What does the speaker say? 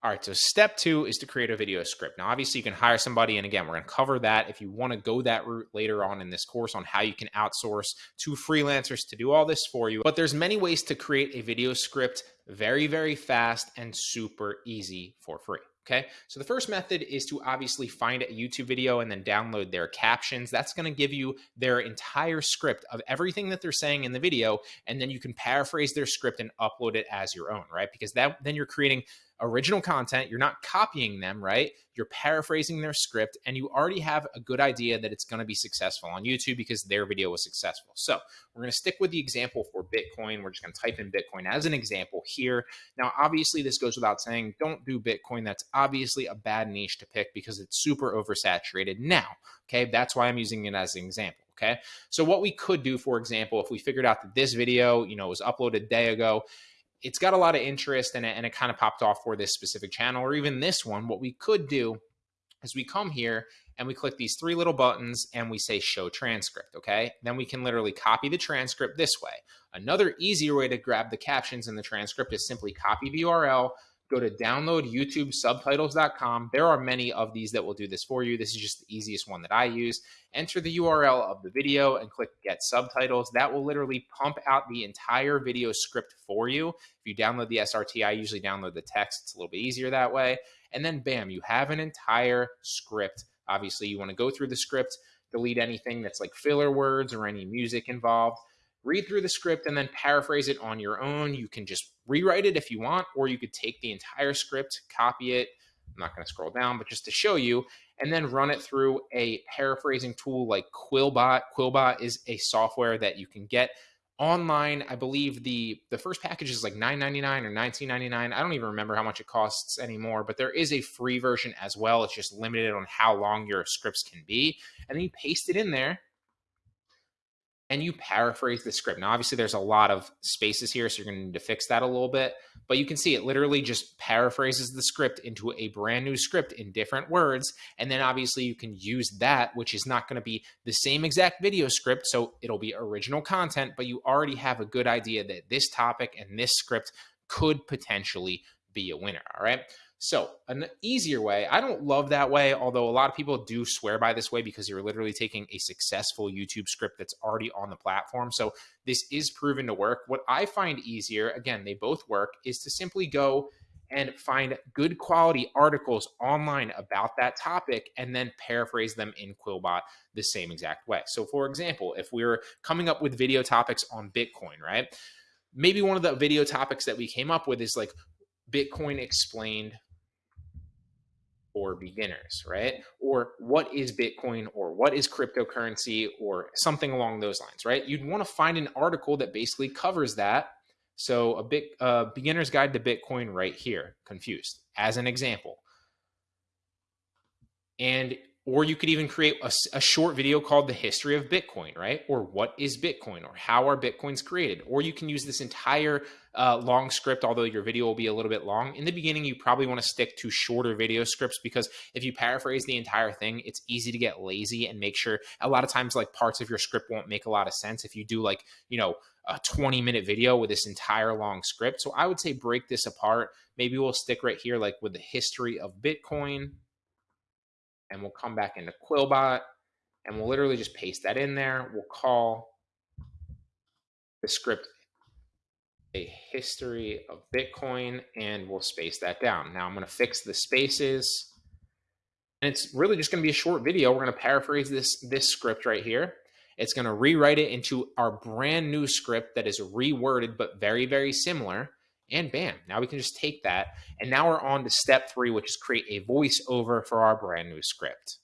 All right, so step two is to create a video script. Now, obviously, you can hire somebody, and again, we're going to cover that if you want to go that route later on in this course on how you can outsource to freelancers to do all this for you. But there's many ways to create a video script very, very fast and super easy for free. Okay, so the first method is to obviously find a YouTube video and then download their captions. That's going to give you their entire script of everything that they're saying in the video, and then you can paraphrase their script and upload it as your own, right? Because that then you're creating original content. You're not copying them, right? You're paraphrasing their script, and you already have a good idea that it's going to be successful on YouTube because their video was successful. So we're going to stick with the example for Bitcoin. We're just going to type in Bitcoin as an example here. Now, obviously, this goes without saying, don't do Bitcoin. That's obviously a bad niche to pick because it's super oversaturated now. Okay, that's why I'm using it as an example. Okay, so what we could do, for example, if we figured out that this video, you know, was uploaded a day ago, it's got a lot of interest and it, and it kind of popped off for this specific channel or even this one. What we could do is we come here and we click these three little buttons and we say show transcript, okay? Then we can literally copy the transcript this way. Another easier way to grab the captions in the transcript is simply copy the URL, go to download YouTube subtitles.com. There are many of these that will do this for you. This is just the easiest one that I use. Enter the URL of the video and click get subtitles. That will literally pump out the entire video script for you. If you download the SRT, I usually download the text. It's a little bit easier that way. And then bam, you have an entire script. Obviously, you want to go through the script, delete anything that's like filler words or any music involved read through the script and then paraphrase it on your own. You can just rewrite it if you want, or you could take the entire script, copy it. I'm not going to scroll down, but just to show you, and then run it through a paraphrasing tool like Quillbot. Quillbot is a software that you can get online. I believe the the first package is like $9.99 or $19.99. I don't even remember how much it costs anymore, but there is a free version as well. It's just limited on how long your scripts can be. And then you paste it in there and you paraphrase the script. Now, obviously, there's a lot of spaces here, so you're going to need to fix that a little bit. But you can see it literally just paraphrases the script into a brand new script in different words. And then obviously, you can use that, which is not going to be the same exact video script. So it'll be original content, but you already have a good idea that this topic and this script could potentially be a winner. All right. So, an easier way, I don't love that way, although a lot of people do swear by this way because you're literally taking a successful YouTube script that's already on the platform. So, this is proven to work. What I find easier, again, they both work, is to simply go and find good quality articles online about that topic and then paraphrase them in Quillbot the same exact way. So, for example, if we are coming up with video topics on Bitcoin, right? Maybe one of the video topics that we came up with is like Bitcoin explained for beginners, right? Or what is Bitcoin or what is cryptocurrency or something along those lines, right? You'd want to find an article that basically covers that. So a bit uh, beginner's guide to Bitcoin right here, confused as an example. And or you could even create a, a, short video called the history of bitcoin right? Or what is bitcoin? Or how are bitcoins created? Or you can use this entire uh, long script although your video will be a little bit long. In the beginning you probably want to stick to shorter video scripts because if you paraphrase the entire thing it's easy to get lazy and make sure a lot of times like parts of your script won't make a lot of sense if you do like you know a 20 minute video with this entire long script. So i would say break this apart. Maybe we'll stick right here like with the history of bitcoin and we'll come back into Quillbot and we'll literally just paste that in there. We'll call the script a history of Bitcoin and we'll space that down. Now I'm going to fix the spaces and it's really just going to be a short video. We're going to paraphrase this, this script right here. It's going to rewrite it into our brand new script that is reworded, but very, very similar. And bam, now we can just take that. And now we're on to step three, which is create a voiceover for our brand new script.